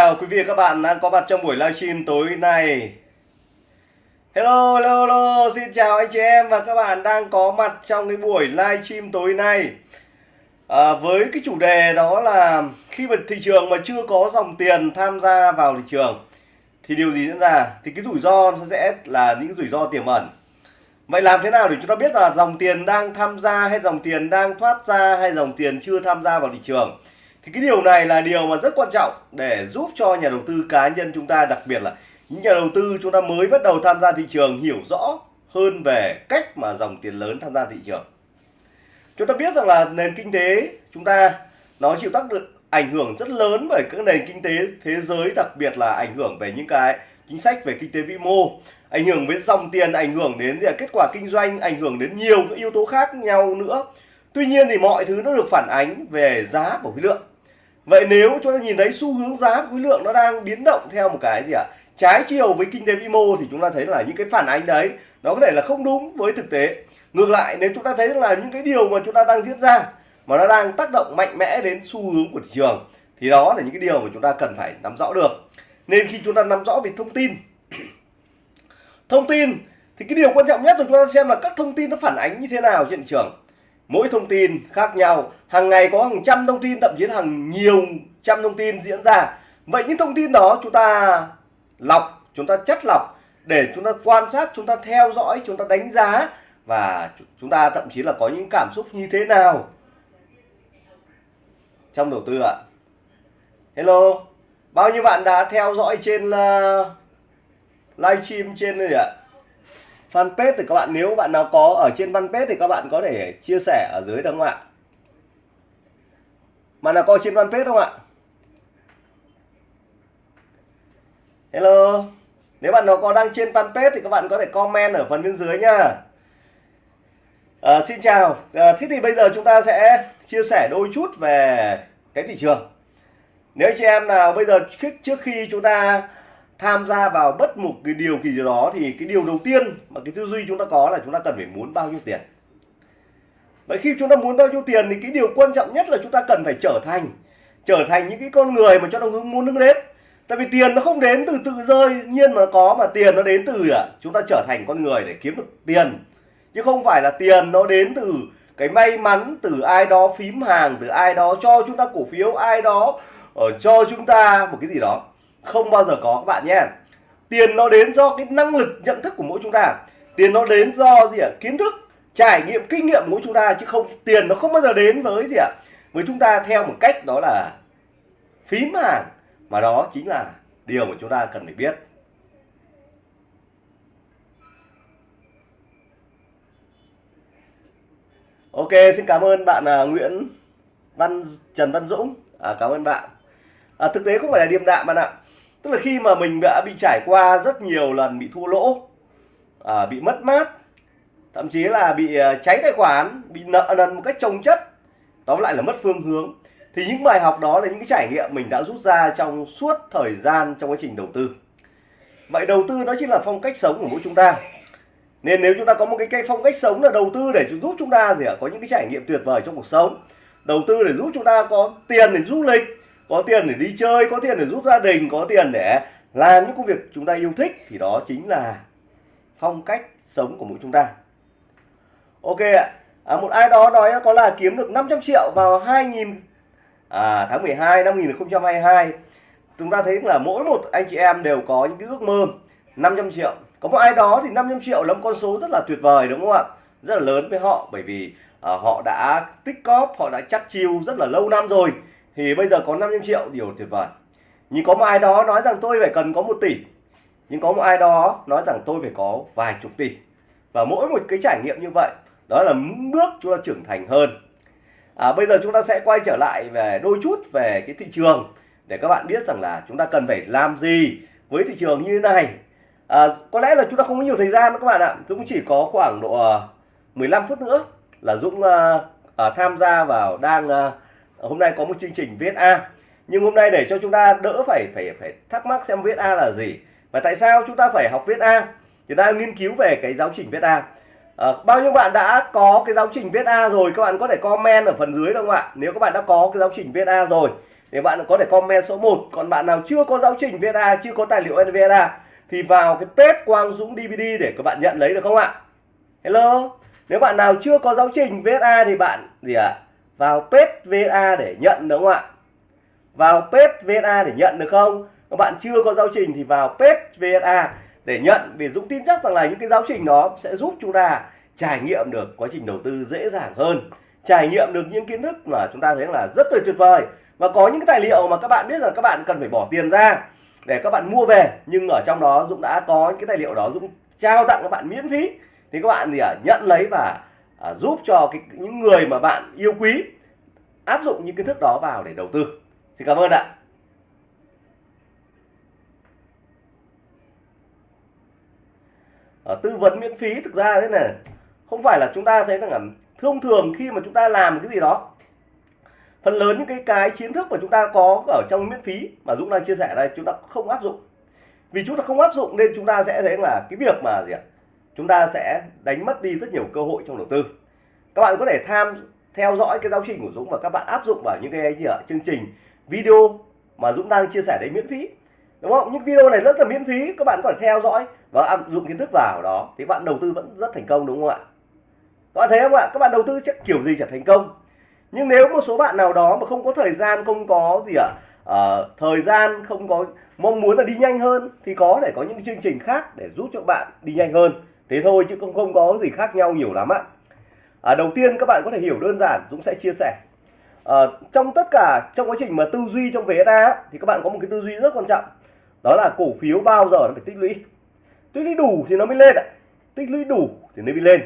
Chào quý vị và các bạn đang có mặt trong buổi livestream tối nay. Hello, hello, hello, xin chào anh chị em và các bạn đang có mặt trong cái buổi livestream tối nay. À, với cái chủ đề đó là khi mà thị trường mà chưa có dòng tiền tham gia vào thị trường thì điều gì diễn ra? Thì cái rủi ro sẽ là những rủi ro tiềm ẩn. Vậy làm thế nào để chúng ta biết là dòng tiền đang tham gia hay dòng tiền đang thoát ra hay dòng tiền chưa tham gia vào thị trường? Thì cái điều này là điều mà rất quan trọng để giúp cho nhà đầu tư cá nhân chúng ta, đặc biệt là những nhà đầu tư chúng ta mới bắt đầu tham gia thị trường hiểu rõ hơn về cách mà dòng tiền lớn tham gia thị trường. Chúng ta biết rằng là nền kinh tế chúng ta, nó chịu tác được ảnh hưởng rất lớn bởi các nền kinh tế thế giới, đặc biệt là ảnh hưởng về những cái chính sách về kinh tế vĩ mô, ảnh hưởng đến dòng tiền, ảnh hưởng đến kết quả kinh doanh, ảnh hưởng đến nhiều các yếu tố khác nhau nữa. Tuy nhiên thì mọi thứ nó được phản ánh về giá của khối lượng vậy nếu chúng ta nhìn thấy xu hướng giá khối lượng nó đang biến động theo một cái gì ạ? À? trái chiều với kinh tế vĩ mô thì chúng ta thấy là những cái phản ánh đấy, nó có thể là không đúng với thực tế. Ngược lại, nếu chúng ta thấy là những cái điều mà chúng ta đang diễn ra mà nó đang tác động mạnh mẽ đến xu hướng của thị trường, thì đó là những cái điều mà chúng ta cần phải nắm rõ được. Nên khi chúng ta nắm rõ về thông tin thông tin thì cái điều quan trọng nhất là chúng ta xem là các thông tin nó phản ánh như thế nào trên thị trường. Mỗi thông tin khác nhau hàng ngày có hàng trăm thông tin thậm chí là hàng nhiều trăm thông tin diễn ra. Vậy những thông tin đó chúng ta lọc chúng ta chất lọc để chúng ta quan sát chúng ta theo dõi chúng ta đánh giá và chúng ta thậm chí là có những cảm xúc như thế nào. Trong đầu tư ạ. Hello bao nhiêu bạn đã theo dõi trên ờ, uh, livestream trên đây ạ? Fanpage thì các bạn nếu bạn nào có ở trên fanpage thì các bạn có thể chia sẻ ở dưới được không ạ? Bạn nào coi trên fanpage không ạ? Hello. Nếu bạn nào có đang trên fanpage thì các bạn có thể comment ở phần bên dưới nha à, ờ, xin chào. À, thế thì bây giờ chúng ta sẽ chia sẻ đôi chút về cái thị trường. Nếu chị em nào bây giờ trước khi chúng ta tham gia vào bất một cái điều gì đó thì cái điều đầu tiên mà cái tư duy chúng ta có là chúng ta cần phải muốn bao nhiêu tiền? Vậy khi chúng ta muốn bao nhiêu tiền thì cái điều quan trọng nhất là chúng ta cần phải trở thành trở thành những cái con người mà cho nó muốn hướng đến. Tại vì tiền nó không đến từ tự rơi nhiên mà nó có mà tiền nó đến từ à, chúng ta trở thành con người để kiếm được tiền. Chứ không phải là tiền nó đến từ cái may mắn từ ai đó phím hàng từ ai đó cho chúng ta cổ phiếu ai đó ở cho chúng ta một cái gì đó. Không bao giờ có các bạn nhé. Tiền nó đến do cái năng lực nhận thức của mỗi chúng ta. Tiền nó đến do gì ạ? Kiến thức trải nghiệm kinh nghiệm của chúng ta chứ không tiền nó không bao giờ đến với gì ạ với chúng ta theo một cách đó là phím hàng mà đó chính là điều mà chúng ta cần phải biết Ok, xin cảm ơn bạn là Nguyễn Văn Trần Văn Dũng. À, cảm ơn bạn. À, thực tế không phải là điềm đạm bạn ạ tức là khi mà mình đã bị trải qua rất nhiều lần bị thua lỗ à, bị mất mát thậm chí là bị ờ, cháy tài khoản bị nợ nần một cách trồng chất. Tóm lại là mất phương hướng. Thì những bài học đó là những cái trải nghiệm mình đã rút ra trong suốt thời gian trong quá trình đầu tư. Vậy đầu tư nó chính là phong cách sống của mỗi chúng ta. Nên nếu chúng ta có một cái, cái phong cách sống là đầu tư để giúp chúng ta gì ạ? Có những cái trải nghiệm tuyệt vời trong cuộc sống. Đầu tư để giúp chúng ta có tiền để du lịch có tiền để đi chơi có tiền để giúp gia đình có tiền để làm những công việc chúng ta yêu thích. Thì đó chính là phong cách sống của mỗi chúng ta ok ạ. À, một ai đó nói có là kiếm được 500 triệu vào 2000 à, tháng 12 năm 2022 chúng ta thấy là mỗi một anh chị em đều có những cái ước mơ 500 triệu. Có một ai đó thì 500 triệu là một con số rất là tuyệt vời đúng không ạ? Rất là lớn với họ bởi vì à, họ đã tích cóp họ đã chắt chiêu rất là lâu năm rồi. Thì bây giờ có 500 triệu điều tuyệt vời. Nhưng có một ai đó nói rằng tôi phải cần có một tỷ. Nhưng có một ai đó nói rằng tôi phải có vài chục tỷ. Và mỗi một cái trải nghiệm như vậy đó là bước chúng ta trưởng thành hơn. À, bây giờ chúng ta sẽ quay trở lại về đôi chút về cái thị trường để các bạn biết rằng là chúng ta cần phải làm gì với thị trường như thế này. À, có lẽ là chúng ta không có nhiều thời gian các bạn ạ. Dũng chỉ có khoảng độ ờ, 15 phút nữa là Dũng uh, uh, tham gia vào đang uh, hôm nay có một chương trình VSA nhưng hôm nay để cho chúng ta đỡ phải phải phải thắc mắc xem VSA là gì và tại sao chúng ta phải học VSA chúng ta nghiên cứu về cái giáo trình VSA à, bao nhiêu bạn đã có cái giáo trình VSA rồi các bạn có thể comment ở phần dưới được không ạ? Nếu các bạn đã có cái giáo trình VSA rồi thì bạn có thể comment số 1 còn bạn nào chưa có giáo trình VSA chưa có tài liệu NVA thì vào cái page Quang Dũng DVD để các bạn nhận lấy được không ạ? Hello? Nếu bạn nào chưa có giáo trình VSA thì bạn gì ạ? À? vào page VSA để nhận đúng không ạ? Vào page VSA để nhận được không? Các bạn chưa có giáo trình thì vào page VSA để nhận vì Dũng tin chắc rằng là những cái giáo trình đó sẽ giúp chúng ta trải nghiệm được quá trình đầu tư dễ dàng hơn trải nghiệm được những kiến thức mà chúng ta thấy là rất tuyệt tuyệt vời. Và có những cái tài liệu mà các bạn biết là các bạn cần phải bỏ tiền ra để các bạn mua về nhưng ở trong đó Dũng đã có những cái tài liệu đó Dũng trao tặng các bạn miễn phí. Thì các bạn gì à, nhận lấy và à, giúp cho cái, những người mà bạn yêu quý áp dụng những kiến thức đó vào để đầu tư. Xin cảm ơn ạ. À, tư vấn miễn phí thực ra thế này. Không phải là chúng ta thấy rằng là thông thường khi mà chúng ta làm cái gì đó phần lớn những cái cái kiến thức mà chúng ta có ở trong miễn phí mà Dũng đang chia sẻ đây chúng ta không áp dụng. Vì chúng ta không áp dụng nên chúng ta sẽ thấy là cái việc mà gì ạ? Chúng ta sẽ đánh mất đi rất nhiều cơ hội trong đầu tư. Các bạn có thể tham theo dõi cái giáo trình của Dũng và các bạn áp dụng vào những cái gì ạ? Chương trình video mà Dũng đang chia sẻ đấy miễn phí. Đúng không? Những video này rất là miễn phí các bạn có thể theo dõi và áp dụng kiến thức vào đó thì bạn đầu tư vẫn rất thành công đúng không ạ? Các bạn thấy không ạ? Các bạn đầu tư chắc kiểu gì chả thành công. Nhưng nếu một số bạn nào đó mà không có thời gian không có gì ạ à, thời gian không có mong muốn là đi nhanh hơn thì có thể có những chương trình khác để giúp cho bạn đi nhanh hơn. Thế thôi chứ không không có gì khác nhau nhiều lắm ạ. À, đầu tiên các bạn có thể hiểu đơn giản Dũng sẽ chia sẻ. À, trong tất cả trong quá trình mà tư duy trong VSA thì các bạn có một cái tư duy rất quan trọng. Đó là cổ phiếu bao giờ nó phải tích lũy tích lũy đủ thì nó mới lên ạ. Tích lũy đủ thì nó mới lên.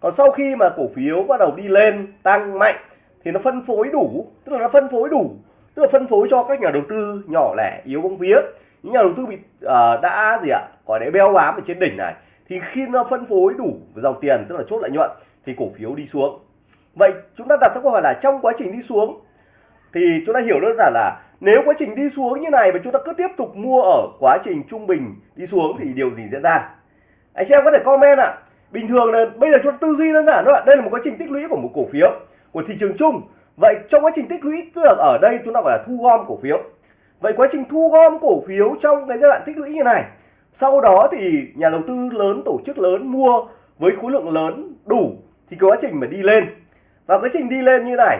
Còn sau khi mà cổ phiếu bắt đầu đi lên tăng mạnh thì nó phân phối đủ. Tức là nó phân phối đủ. Tức là phân phối cho các nhà đầu tư nhỏ lẻ yếu bóng vía. Những nhà đầu tư bị uh, đã gì ạ có để beo bám ở trên đỉnh này thì khi nó phân phối đủ dòng tiền tức là chốt lợi nhuận thì cổ phiếu đi xuống. Vậy chúng ta đặt ra câu hỏi là trong quá trình đi xuống thì chúng ta hiểu đơn giản là nếu quá trình đi xuống như này mà chúng ta cứ tiếp tục mua ở quá trình trung bình đi xuống thì điều gì diễn ra? Anh em có thể comment ạ. À. bình thường là bây giờ chúng ta tư duy đơn giản thôi ạ. Đây là một quá trình tích lũy của một cổ phiếu, của thị trường chung. Vậy trong quá trình tích lũy tức là ở đây chúng ta gọi là thu gom cổ phiếu. Vậy quá trình thu gom cổ phiếu trong cái giai đoạn tích lũy như này, sau đó thì nhà đầu tư lớn, tổ chức lớn mua với khối lượng lớn đủ thì quá trình mà đi lên. Và quá trình đi lên như này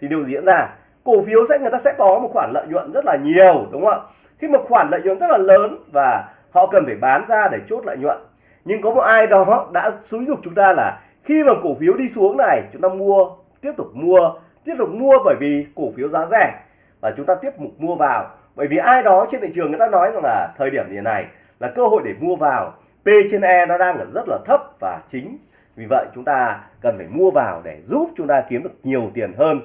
thì điều diễn ra? Cổ phiếu sẽ, người ta sẽ có một khoản lợi nhuận rất là nhiều, đúng không ạ? Khi mà khoản lợi nhuận rất là lớn và họ cần phải bán ra để chốt lợi nhuận. Nhưng có một ai đó đã xúi dục chúng ta là khi mà cổ phiếu đi xuống này, chúng ta mua, tiếp tục mua, tiếp tục mua bởi vì cổ phiếu giá rẻ và chúng ta tiếp tục mua vào. Bởi vì ai đó trên thị trường người ta nói rằng là thời điểm như này là cơ hội để mua vào. P trên E nó đang ở rất là thấp và chính vì vậy chúng ta cần phải mua vào để giúp chúng ta kiếm được nhiều tiền hơn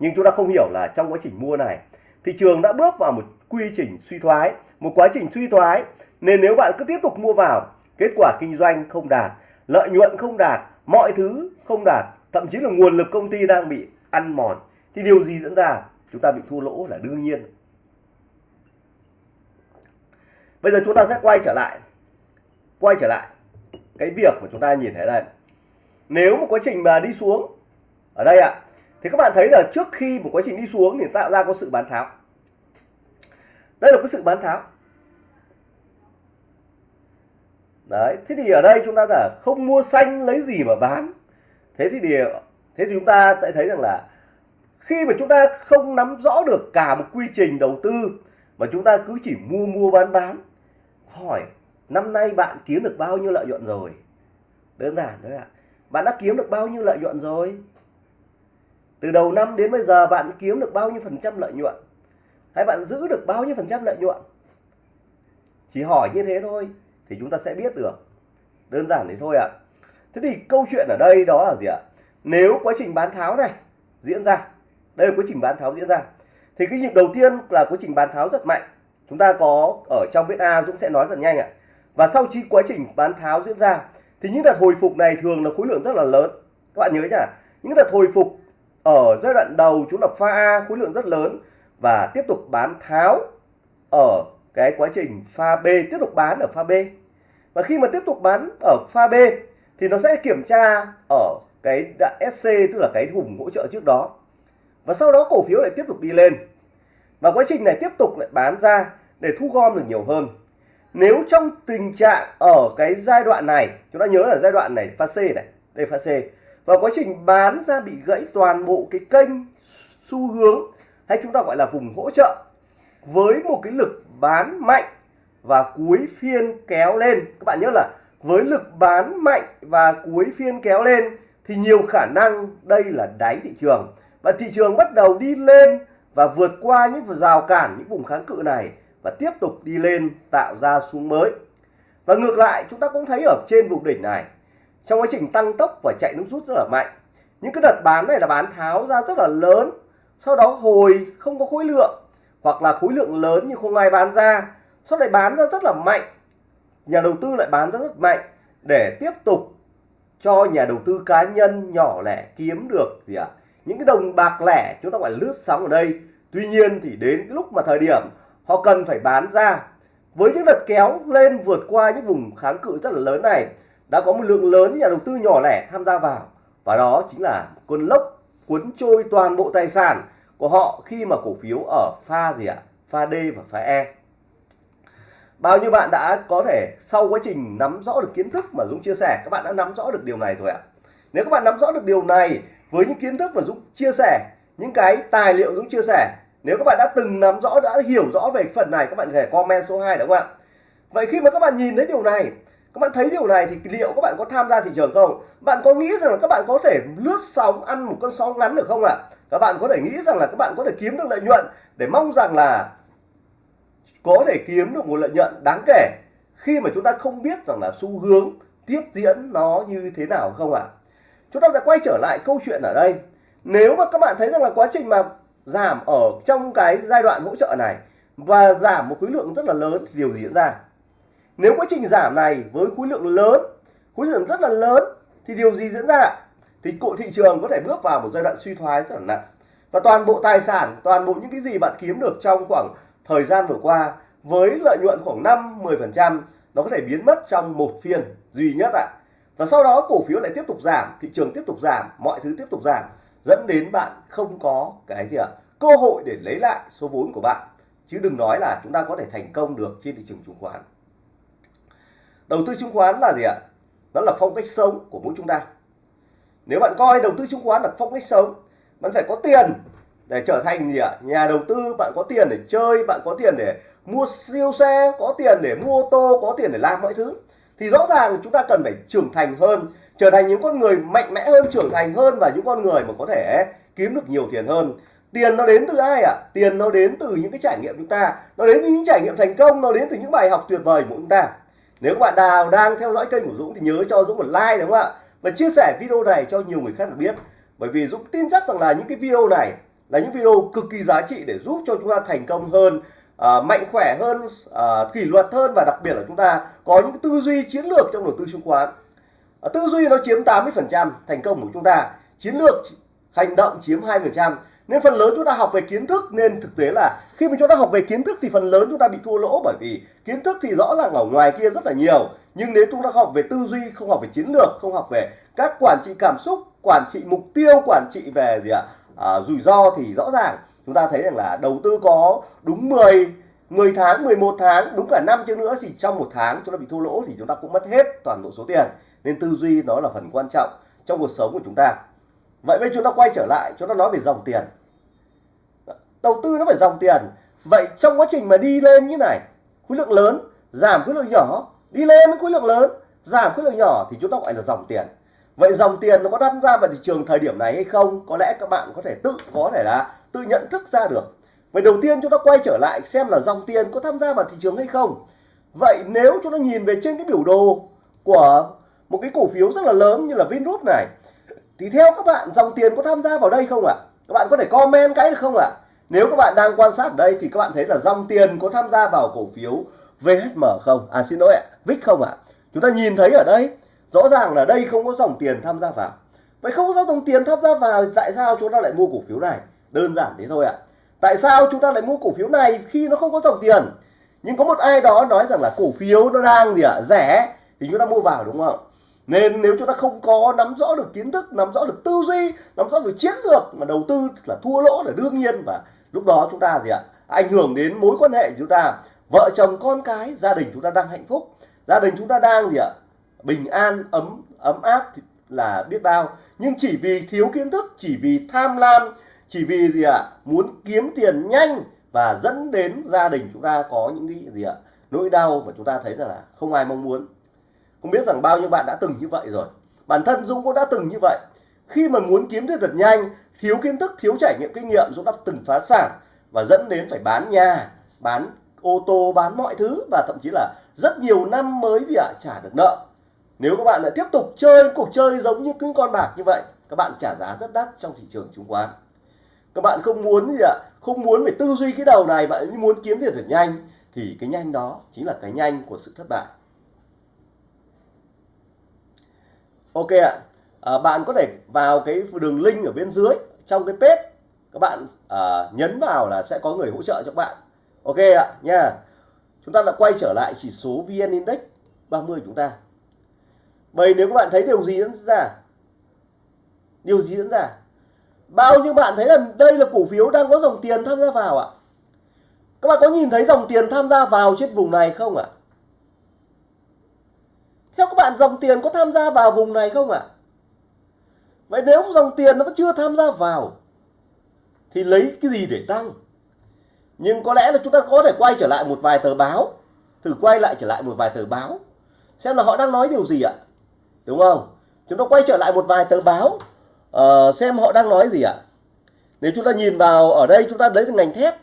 nhưng chúng ta không hiểu là trong quá trình mua này, thị trường đã bước vào một quy trình suy thoái, một quá trình suy thoái. Nên nếu bạn cứ tiếp tục mua vào, kết quả kinh doanh không đạt, lợi nhuận không đạt, mọi thứ không đạt, thậm chí là nguồn lực công ty đang bị ăn mòn, thì điều gì diễn ra? Chúng ta bị thua lỗ là đương nhiên. Bây giờ chúng ta sẽ quay trở lại, quay trở lại cái việc mà chúng ta nhìn thấy đây. Nếu một quá trình mà đi xuống, ở đây ạ thì các bạn thấy là trước khi một quá trình đi xuống thì tạo ra có sự bán tháo. Đây là cái sự bán tháo. Đấy, thế thì ở đây chúng ta là không mua xanh lấy gì mà bán. Thế thì điều thế thì chúng ta sẽ thấy rằng là khi mà chúng ta không nắm rõ được cả một quy trình đầu tư, mà chúng ta cứ chỉ mua mua, bán bán, hỏi năm nay bạn kiếm được bao nhiêu lợi nhuận rồi? Đơn giản thôi ạ. Bạn đã kiếm được bao nhiêu lợi nhuận rồi? Từ đầu năm đến bây giờ bạn kiếm được bao nhiêu phần trăm lợi nhuận? Hay bạn giữ được bao nhiêu phần trăm lợi nhuận? Chỉ hỏi như thế thôi, thì chúng ta sẽ biết được. Đơn giản thế thôi ạ. Thế thì câu chuyện ở đây đó là gì ạ? Nếu quá trình bán tháo này diễn ra, đây là quá trình bán tháo diễn ra, thì cái nhịp đầu tiên là quá trình bán tháo rất mạnh. Chúng ta có ở trong viết A Dũng sẽ nói rất nhanh ạ. Và sau khi quá trình bán tháo diễn ra, thì những đợt hồi phục này thường là khối lượng rất là lớn. Các bạn nhớ nhá, những đợt hồi phục ở giai đoạn đầu chúng là pha A, khối lượng rất lớn. Và tiếp tục bán tháo ở cái quá trình pha B, tiếp tục bán ở pha B. Và khi mà tiếp tục bán ở pha B, thì nó sẽ kiểm tra ở cái SC tức là cái vùng hỗ trợ trước đó. Và sau đó cổ phiếu lại tiếp tục đi lên. Và quá trình này tiếp tục lại bán ra để thu gom được nhiều hơn. Nếu trong tình trạng ở cái giai đoạn này, chúng ta nhớ là giai đoạn này pha C này, đây pha C và quá trình bán ra bị gãy toàn bộ cái kênh xu hướng, hay chúng ta gọi là vùng hỗ trợ, với một cái lực bán mạnh và cuối phiên kéo lên. Các bạn nhớ là với lực bán mạnh và cuối phiên kéo lên thì nhiều khả năng đây là đáy thị trường. Và thị trường bắt đầu đi lên và vượt qua những rào cản, những vùng kháng cự này và tiếp tục đi lên, tạo ra xuống mới. Và ngược lại, chúng ta cũng thấy ở trên vùng đỉnh này trong quá trình tăng tốc và chạy nước rút rất là mạnh, những cái đợt bán này là bán tháo ra rất là lớn, sau đó hồi không có khối lượng, hoặc là khối lượng lớn nhưng không ai bán ra, sau này bán ra rất là mạnh nhà đầu tư lại bán ra rất mạnh để tiếp tục cho nhà đầu tư cá nhân nhỏ lẻ kiếm được gì ạ à? những cái đồng bạc lẻ chúng ta gọi là lướt sóng ở đây tuy nhiên thì đến cái lúc mà thời điểm họ cần phải bán ra, với những đợt kéo lên vượt qua những vùng kháng cự rất là lớn này đã có một lượng lớn nhà đầu tư nhỏ lẻ tham gia vào. Và đó chính là cơn lốc cuốn trôi toàn bộ tài sản của họ khi mà cổ phiếu ở pha gì ạ? Pha D và pha E. Bao nhiêu bạn đã có thể sau quá trình nắm rõ được kiến thức mà Dũng chia sẻ, các bạn đã nắm rõ được điều này rồi ạ. Nếu các bạn nắm rõ được điều này với những kiến thức mà Dũng chia sẻ, những cái tài liệu Dũng chia sẻ, nếu các bạn đã từng nắm rõ, đã hiểu rõ về phần này, các bạn có thể comment số 2 đúng không ạ? Vậy khi mà các bạn nhìn thấy điều này các bạn thấy điều này thì liệu các bạn có tham gia thị trường không? Bạn có nghĩ rằng là các bạn có thể lướt sóng, ăn một con sóng ngắn được không ạ? Các bạn có thể nghĩ rằng là các bạn có thể kiếm được lợi nhuận để mong rằng là có thể kiếm được một lợi nhuận đáng kể khi mà chúng ta không biết rằng là xu hướng tiếp diễn nó như thế nào không ạ? Chúng ta sẽ quay trở lại câu chuyện ở đây. Nếu mà các bạn thấy rằng là quá trình mà giảm ở trong cái giai đoạn hỗ trợ này và giảm một khối lượng rất là lớn thì điều gì diễn ra? Nếu quá trình giảm này với khối lượng lớn khối lượng rất là lớn thì điều gì diễn ra thì cụ thị trường có thể bước vào một giai đoạn suy thoái rất là nặng và toàn bộ tài sản toàn bộ những cái gì bạn kiếm được trong khoảng thời gian vừa qua với lợi nhuận khoảng 5 10% nó có thể biến mất trong một phiên duy nhất ạ. À. Và sau đó cổ phiếu lại tiếp tục giảm, thị trường tiếp tục giảm, mọi thứ tiếp tục giảm dẫn đến bạn không có cái gì ạ? À, cơ hội để lấy lại số vốn của bạn. Chứ đừng nói là chúng ta có thể thành công được trên thị trường chứng khoán. Đầu tư chứng khoán là gì ạ? Đó là phong cách sống của mỗi chúng ta. Nếu bạn coi đầu tư chứng khoán là phong cách sống, bạn phải có tiền để trở thành gì ạ? Nhà đầu tư, bạn có tiền để chơi, bạn có tiền để mua siêu xe, có tiền để mua ô tô, có tiền để làm mọi thứ. Thì rõ ràng chúng ta cần phải trưởng thành hơn, trở thành những con người mạnh mẽ hơn, trưởng thành hơn và những con người mà có thể kiếm được nhiều tiền hơn. Tiền nó đến từ ai ạ? À? Tiền nó đến từ những cái trải nghiệm chúng ta, nó đến từ những trải nghiệm thành công, nó đến từ những bài học tuyệt vời của chúng ta. Nếu các bạn nào đang theo dõi kênh của Dũng thì nhớ cho Dũng một like đúng không ạ? Và chia sẻ video này cho nhiều người khác được biết. Bởi vì Dũng tin chắc rằng là những cái video này là những video cực kỳ giá trị để giúp cho chúng ta thành công hơn à, mạnh khỏe hơn à, kỷ luật hơn và đặc biệt là chúng ta có những tư duy chiến lược trong đầu tư chứng khoán à, tư duy nó chiếm 80% thành công của chúng ta chiến lược hành động chiếm 2% nên phần lớn chúng ta học về kiến thức nên thực tế là khi mà chúng ta học về kiến thức thì phần lớn chúng ta bị thua lỗ bởi vì kiến thức thì rõ ràng ở ngoài kia rất là nhiều. Nhưng nếu chúng ta học về tư duy không học về chiến lược không học về các quản trị cảm xúc quản trị mục tiêu quản trị về gì ạ? À, rủi ro thì rõ ràng. Chúng ta thấy rằng là đầu tư có đúng 10 10 tháng 11 tháng đúng cả năm chứ nữa thì trong một tháng chúng ta bị thua lỗ thì chúng ta cũng mất hết toàn bộ số tiền. Nên tư duy nó là phần quan trọng trong cuộc sống của chúng ta. Vậy bây chúng ta quay trở lại chúng ta nói về dòng tiền đầu tư nó phải dòng tiền. Vậy trong quá trình mà đi lên như này, khối lượng lớn, giảm khối lượng nhỏ, đi lên khối lượng lớn, giảm khối lượng nhỏ thì chúng ta gọi là dòng tiền. Vậy dòng tiền nó có tham gia vào thị trường thời điểm này hay không? Có lẽ các bạn có thể tự, có thể là tự nhận thức ra được. Vậy đầu tiên chúng ta quay trở lại xem là dòng tiền có tham gia vào thị trường hay không. Vậy nếu chúng ta nhìn về trên cái biểu đồ của một cái cổ phiếu rất là lớn như là Vingroup này, thì theo các bạn dòng tiền có tham gia vào đây không ạ? Các bạn có thể comment cái được không ạ? Nếu các bạn đang quan sát ở đây thì các bạn thấy là dòng tiền có tham gia vào cổ phiếu VHM không? À xin lỗi ạ VIX không ạ. Chúng ta nhìn thấy ở đây, rõ ràng là đây không có dòng tiền tham gia vào. Vậy không có dòng tiền tham gia vào tại sao chúng ta lại mua cổ phiếu này? Đơn giản thế thôi ạ. Tại sao chúng ta lại mua cổ phiếu này khi nó không có dòng tiền? Nhưng có một ai đó nói rằng là cổ phiếu nó đang gì ạ, rẻ, thì chúng ta mua vào đúng không? Nên nếu chúng ta không có nắm rõ được kiến thức, nắm rõ được tư duy, nắm rõ được chiến lược mà đầu tư là thua lỗ là đương nhiên và lúc đó chúng ta gì ạ? Ảnh hưởng đến mối quan hệ của chúng ta. Vợ chồng, con cái, gia đình chúng ta đang hạnh phúc. Gia đình chúng ta đang gì ạ? Bình an, ấm ấm áp là biết bao. Nhưng chỉ vì thiếu kiến thức, chỉ vì tham lam, chỉ vì gì ạ? Muốn kiếm tiền nhanh và dẫn đến gia đình chúng ta có những cái gì ạ? Nỗi đau mà chúng ta thấy là không ai mong muốn. Không biết rằng bao nhiêu bạn đã từng như vậy rồi. Bản thân Dũng cũng đã từng như vậy khi mà muốn kiếm tiền thật nhanh thiếu kiến thức thiếu trải nghiệm kinh nghiệm Dũng đã từng phá sản và dẫn đến phải bán nhà bán ô tô bán mọi thứ và thậm chí là rất nhiều năm mới gì ạ trả được nợ. Nếu các bạn lại tiếp tục chơi cuộc chơi giống như những con bạc như vậy các bạn trả giá rất đắt trong thị trường chứng khoán. Các bạn không muốn gì ạ không muốn phải tư duy cái đầu này bạn muốn kiếm tiền thật nhanh thì cái nhanh đó chính là cái nhanh của sự thất bại. Ok ạ. à, Ờ, bạn có thể vào cái đường link ở bên dưới trong cái page các bạn à, nhấn vào là sẽ có người hỗ trợ cho các bạn. Ok ạ nha. Chúng ta đã quay trở lại chỉ số vn index 30 chúng ta. Vậy nếu các bạn thấy điều gì diễn ra? Điều gì diễn ra? Bao nhiêu bạn thấy là đây là cổ phiếu đang có dòng tiền tham gia vào ạ? Các bạn có nhìn thấy dòng tiền tham gia vào trên vùng này không ạ? Theo các bạn dòng tiền có tham gia vào vùng này không ạ? Vậy nếu dòng tiền nó vẫn chưa tham gia vào thì lấy cái gì để tăng? Nhưng có lẽ là chúng ta có thể quay trở lại một vài tờ báo thử quay lại trở lại một vài tờ báo xem là họ đang nói điều gì ạ? Đúng không? Chúng ta quay trở lại một vài tờ báo uh, xem họ đang nói gì ạ? Nếu chúng ta nhìn vào ở đây chúng ta lấy ngành thép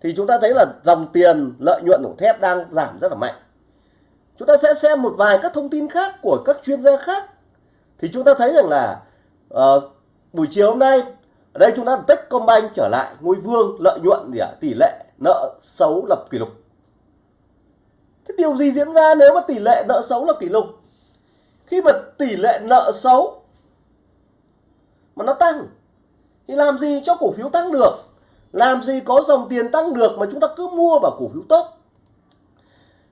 thì chúng ta thấy là dòng tiền lợi nhuận của thép đang giảm rất là mạnh. Chúng ta sẽ xem một vài các thông tin khác của các chuyên gia khác thì chúng ta thấy rằng là uh, buổi chiều hôm nay ở đây chúng ta Techcombank trở lại ngôi vương lợi nhuận gì ạ? Tỷ lệ nợ xấu lập kỷ lục. Thế điều gì diễn ra nếu mà tỷ lệ nợ xấu lập kỷ lục? Khi mà tỷ lệ nợ xấu mà nó tăng thì làm gì cho cổ phiếu tăng được? Làm gì có dòng tiền tăng được mà chúng ta cứ mua vào cổ phiếu tốt?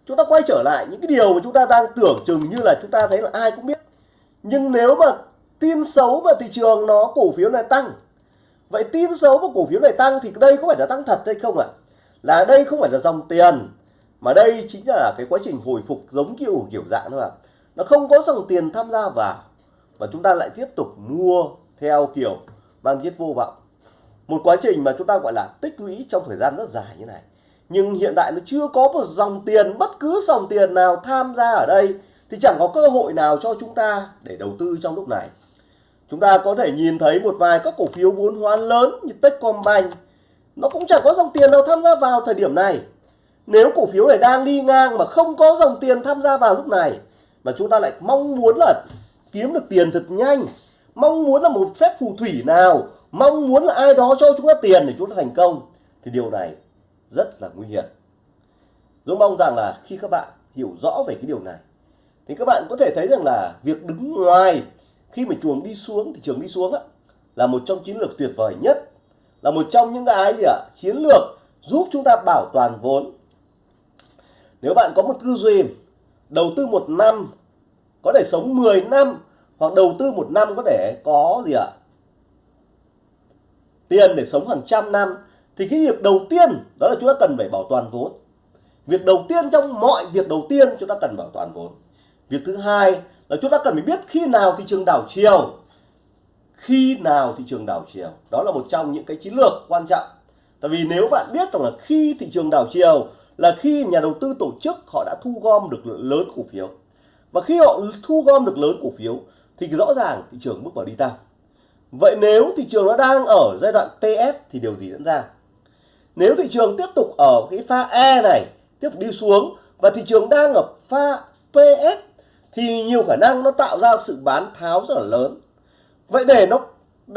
Chúng ta quay trở lại những cái điều mà chúng ta đang tưởng chừng như là chúng ta thấy là ai cũng biết nhưng nếu mà tin xấu mà thị trường nó, cổ phiếu này tăng, vậy tin xấu mà cổ phiếu này tăng thì đây có phải là tăng thật hay không ạ à? là đây không phải là dòng tiền, mà đây chính là cái quá trình hồi phục giống kiểu kiểu dạng thôi ạ à. nó không có dòng tiền tham gia vào và chúng ta lại tiếp tục mua theo kiểu mang giết vô vọng một quá trình mà chúng ta gọi là tích lũy trong thời gian rất dài như này nhưng hiện tại nó chưa có một dòng tiền, bất cứ dòng tiền nào tham gia ở đây thì chẳng có cơ hội nào cho chúng ta để đầu tư trong lúc này. Chúng ta có thể nhìn thấy một vài các cổ phiếu vốn hóa lớn như Techcombank. Nó cũng chẳng có dòng tiền nào tham gia vào thời điểm này. Nếu cổ phiếu này đang đi ngang mà không có dòng tiền tham gia vào lúc này, mà chúng ta lại mong muốn là kiếm được tiền thật nhanh, mong muốn là một phép phù thủy nào, mong muốn là ai đó cho chúng ta tiền để chúng ta thành công, thì điều này rất là nguy hiểm. Dũng mong rằng là khi các bạn hiểu rõ về cái điều này thì các bạn có thể thấy rằng là việc đứng ngoài khi mà chuồng đi xuống thị trường đi xuống á, là một trong chiến lược tuyệt vời nhất là một trong những cái gì ạ? Chiến lược giúp chúng ta bảo toàn vốn. Nếu bạn có một tư duy đầu tư một năm có thể sống 10 năm hoặc đầu tư một năm có thể có gì ạ? Tiền để sống hàng trăm năm thì cái việc đầu tiên đó là chúng ta cần phải bảo toàn vốn. Việc đầu tiên trong mọi việc đầu tiên chúng ta cần bảo toàn vốn việc thứ hai là chúng ta cần phải biết khi nào thị trường đảo chiều. Khi nào thị trường đảo chiều. Đó là một trong những cái chiến lược quan trọng. Tại vì nếu bạn biết rằng là khi thị trường đảo chiều là khi nhà đầu tư tổ chức họ đã thu gom được lớn cổ phiếu. Và khi họ thu gom được lớn cổ phiếu thì rõ ràng thị trường bước vào đi tăng vậy nếu thị trường nó đang ở giai đoạn ts thì điều gì diễn ra? Nếu thị trường tiếp tục ở cái pha E này, tiếp tục đi xuống và thị trường đang ở pha PS thì nhiều khả năng nó tạo ra sự bán tháo rất là lớn. Vậy để nó,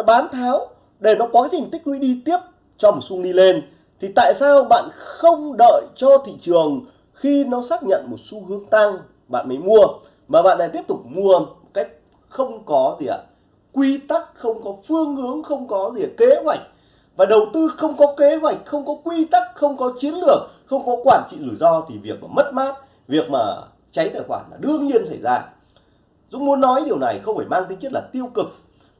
bán tháo để nó có cái thành tích lũy đi tiếp cho một xung đi lên thì tại sao bạn không đợi cho thị trường khi nó xác nhận một xu hướng tăng bạn mới mua? Mà bạn lại tiếp tục mua một cách không có gì ạ quy tắc không có phương hướng không có gì kế hoạch. Và đầu tư không có kế hoạch không có quy tắc không có chiến lược không có quản trị rủi ro thì việc mà mất mát việc mà cháy tài khoản là đương nhiên xảy ra. Dũng muốn nói điều này không phải mang tính chất là tiêu cực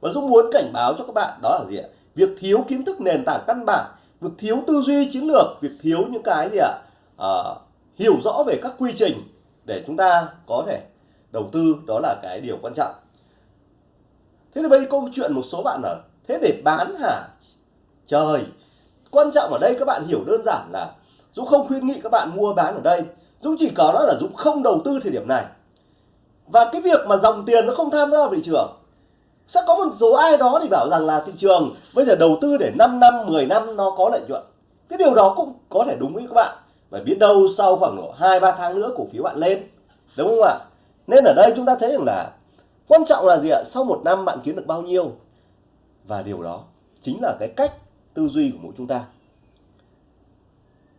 mà Dũng muốn cảnh báo cho các bạn đó là gì ạ? Việc thiếu kiến thức nền tảng căn bản việc thiếu tư duy chiến lược việc thiếu những cái gì ạ? À, hiểu rõ về các quy trình để chúng ta có thể đầu tư đó là cái điều quan trọng. Thế thì bây giờ câu chuyện một số bạn là thế để bán hả? Trời quan trọng ở đây các bạn hiểu đơn giản là Dũng không khuyến nghị các bạn mua bán ở đây. Dũng chỉ có nói là Dũng không đầu tư thời điểm này. Và cái việc mà dòng tiền nó không tham gia vào thị trường, sẽ có một số ai đó thì bảo rằng là thị trường bây giờ đầu tư để 5 năm 10 năm nó có lợi nhuận. Cái điều đó cũng có thể đúng với các bạn. Và biết đâu sau khoảng độ hai, ba tháng nữa cổ phiếu bạn lên, đúng không ạ? Nên ở đây chúng ta thấy rằng là quan trọng là gì ạ? Sau một năm bạn kiếm được bao nhiêu? Và điều đó chính là cái cách tư duy của mỗi chúng ta.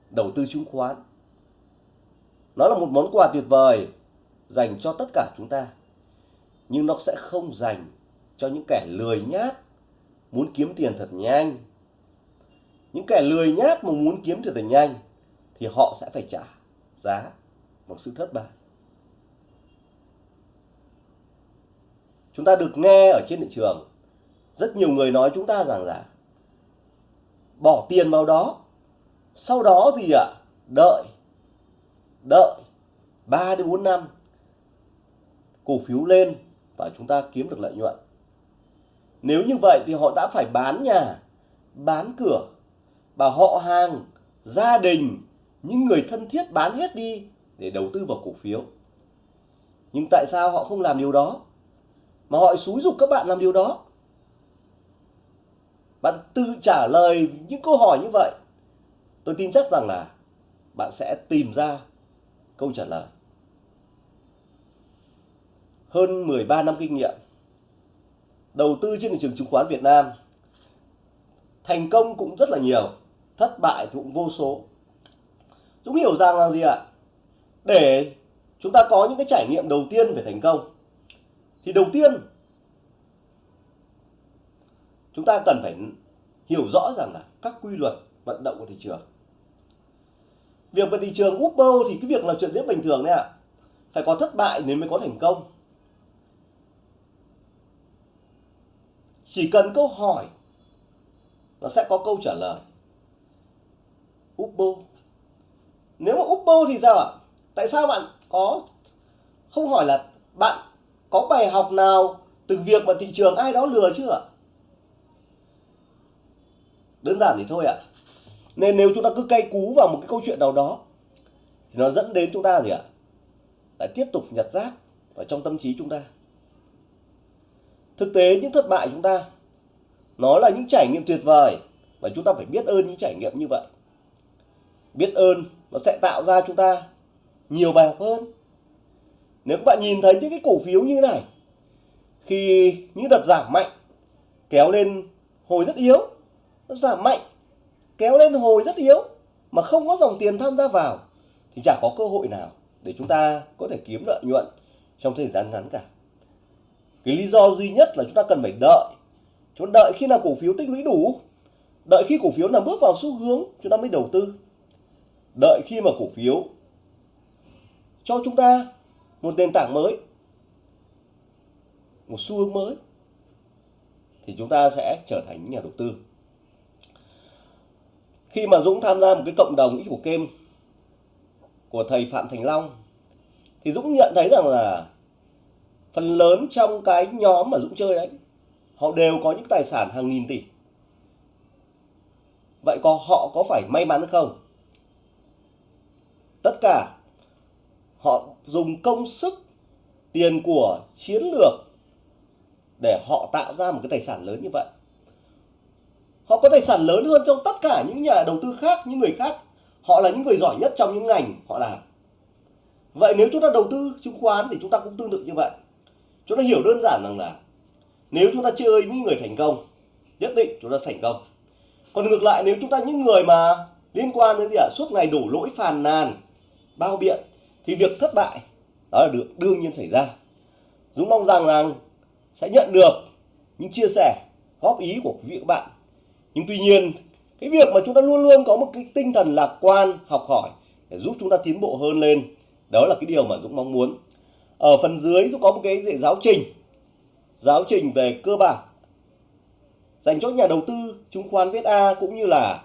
Đầu tư chứng khoán nó là một món quà tuyệt vời dành cho tất cả chúng ta. Nhưng nó sẽ không dành cho những kẻ lười nhát muốn kiếm tiền thật nhanh. Những kẻ lười nhát mà muốn kiếm tiền thật nhanh thì họ sẽ phải trả giá bằng sự thất bại. Chúng ta được nghe ở trên thị trường rất nhiều người nói chúng ta rằng là bỏ tiền vào đó sau đó thì ạ à, đợi đợi 3 đến 4 năm cổ phiếu lên và chúng ta kiếm được lợi nhuận. Nếu như vậy thì họ đã phải bán nhà, bán cửa, và họ hàng, gia đình, những người thân thiết bán hết đi để đầu tư vào cổ phiếu. Nhưng tại sao họ không làm điều đó? Mà họ xúi dục các bạn làm điều đó. Bạn tự trả lời những câu hỏi như vậy. Tôi tin chắc rằng là bạn sẽ tìm ra câu trả lời. Hơn 13 năm kinh nghiệm, đầu tư trên thị trường chứng khoán Việt Nam thành công cũng rất là nhiều, thất bại thì cũng vô số. Dũng hiểu rằng là gì ạ? Để chúng ta có những cái trải nghiệm đầu tiên về thành công, thì đầu tiên chúng ta cần phải hiểu rõ rằng là các quy luật vận động của thị trường việc về thị trường Uber thì cái việc là chuyện rất bình thường đấy ạ. Phải có thất bại nếu mới có thành công. Chỉ cần câu hỏi, nó sẽ có câu trả lời. Uber. Nếu mà Uber thì sao ạ? Tại sao bạn có, không hỏi là bạn có bài học nào từ việc mà thị trường ai đó lừa chưa ạ? Đơn giản thì thôi ạ nên nếu chúng ta cứ cay cú vào một cái câu chuyện nào đó, thì nó dẫn đến chúng ta gì ạ? Lại tiếp tục nhặt rác ở trong tâm trí chúng ta. Thực tế những thất bại chúng ta, nó là những trải nghiệm tuyệt vời và chúng ta phải biết ơn những trải nghiệm như vậy. Biết ơn nó sẽ tạo ra chúng ta nhiều bài học hơn. Nếu các bạn nhìn thấy những cái cổ phiếu như thế này, khi những đợt giảm mạnh kéo lên hồi rất yếu, nó giảm mạnh kéo lên hồi rất yếu mà không có dòng tiền tham gia vào, thì chả có cơ hội nào để chúng ta có thể kiếm lợi nhuận trong thời gian ngắn cả. Cái lý do duy nhất là chúng ta cần phải đợi. Chúng ta đợi khi nào cổ phiếu tích lũy đủ, đợi khi cổ phiếu nào bước vào xu hướng, chúng ta mới đầu tư. Đợi khi mà cổ phiếu cho chúng ta một nền tảng mới, một xu hướng mới, thì chúng ta sẽ trở thành nhà đầu tư khi mà Dũng tham gia một cái cộng đồng ít của kem của thầy Phạm Thành Long, thì Dũng nhận thấy rằng là phần lớn trong cái nhóm mà Dũng chơi đấy, họ đều có những tài sản hàng nghìn tỷ. Vậy có họ có phải may mắn không? Tất cả họ dùng công sức, tiền của, chiến lược để họ tạo ra một cái tài sản lớn như vậy họ có tài sản lớn hơn trong tất cả những nhà đầu tư khác, những người khác. Họ là những người giỏi nhất trong những ngành họ làm. Vậy nếu chúng ta đầu tư chứng khoán thì chúng ta cũng tương tự như vậy. Chúng ta hiểu đơn giản rằng là nếu chúng ta chơi những người thành công, nhất định chúng ta thành công. Còn ngược lại, nếu chúng ta những người mà liên quan đến gì ạ? Suốt ngày đổ lỗi phàn nàn, bao biện, thì việc thất bại, đó là được đương nhiên xảy ra. Dũng mong rằng rằng sẽ nhận được những chia sẻ, góp ý của quý vị các bạn nhưng tuy nhiên, cái việc mà chúng ta luôn luôn có một cái tinh thần lạc quan, học hỏi để giúp chúng ta tiến bộ hơn lên, đó là cái điều mà Dũng mong muốn. Ở phần dưới, Dũng có một cái giáo trình giáo trình về cơ bản, dành cho nhà đầu tư, chứng khoán viết A cũng như là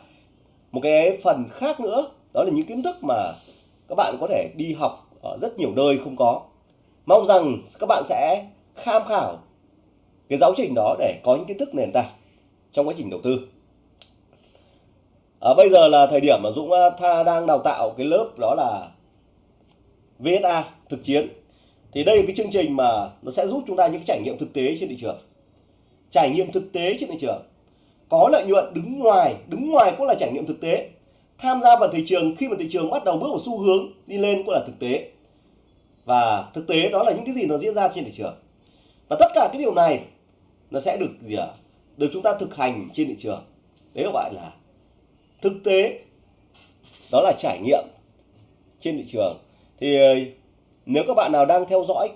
một cái phần khác nữa, đó là những kiến thức mà các bạn có thể đi học ở rất nhiều nơi không có. Mong rằng các bạn sẽ tham khảo cái giáo trình đó để có những kiến thức nền tảng trong quá trình đầu tư ở bây giờ là thời điểm mà Dũng à, Tha, đang đào tạo cái lớp đó là VSA thực chiến. Thì đây là cái chương trình mà nó sẽ giúp chúng ta những trải nghiệm thực tế trên thị trường. Trải nghiệm thực tế trên thị trường. Có lợi nhuận đứng ngoài đứng ngoài cũng là trải nghiệm thực tế. Tham gia vào thị trường, khi mà thị trường bắt đầu bước vào xu hướng đi lên cũng là thực tế. Và thực tế đó là những cái gì nó diễn ra trên thị trường. Và tất cả cái điều này nó sẽ được gì ạ? Được chúng ta thực hành trên thị trường. Đấy là gọi là thực tế, đó là trải nghiệm trên thị trường. Thì ờ, nếu các bạn nào đang theo dõi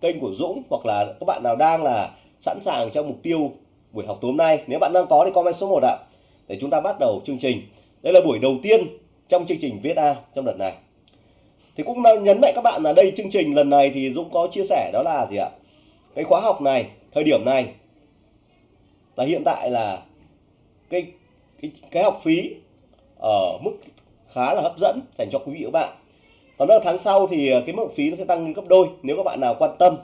kênh của Dũng hoặc là các bạn nào đang là sẵn sàng cho mục tiêu buổi học tối hôm nay, nếu bạn đang có thì comment số 1 ạ, để chúng ta bắt đầu chương trình. Đây là buổi đầu tiên trong chương trình viết A trong đợt này. Thì cũng nhấn mạnh các bạn là đây, chương trình lần này thì Dũng có chia sẻ đó là gì ạ? Cái khóa học này, thời điểm này là hiện tại là cái cái, cái học phí ở mức khá là hấp dẫn dành cho quý vị và các bạn. Còn ở tháng sau thì ờ, cái mức phí nó sẽ tăng gấp đôi. Nếu các bạn nào quan tâm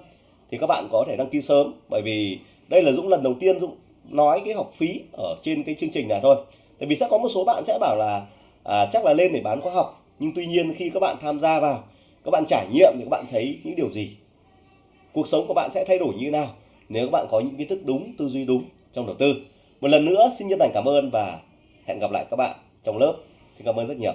thì các bạn có thể đăng ký sớm bởi vì đây là Dũng lần đầu tiên Dũng nói cái học phí ở trên cái chương trình này thôi. Tại vì sẽ có một số bạn sẽ bảo là à, chắc là lên để bán khóa học nhưng tuy nhiên khi các bạn tham gia vào các bạn trải nghiệm thì các bạn thấy những điều gì? Cuộc sống của bạn sẽ thay đổi như thế nào? Nếu các bạn có những kiến thức đúng tư duy đúng trong đầu tư. Một lần nữa xin chân thành cảm ơn và hẹn gặp lại các bạn trong lớp. Xin cảm ơn rất nhiều.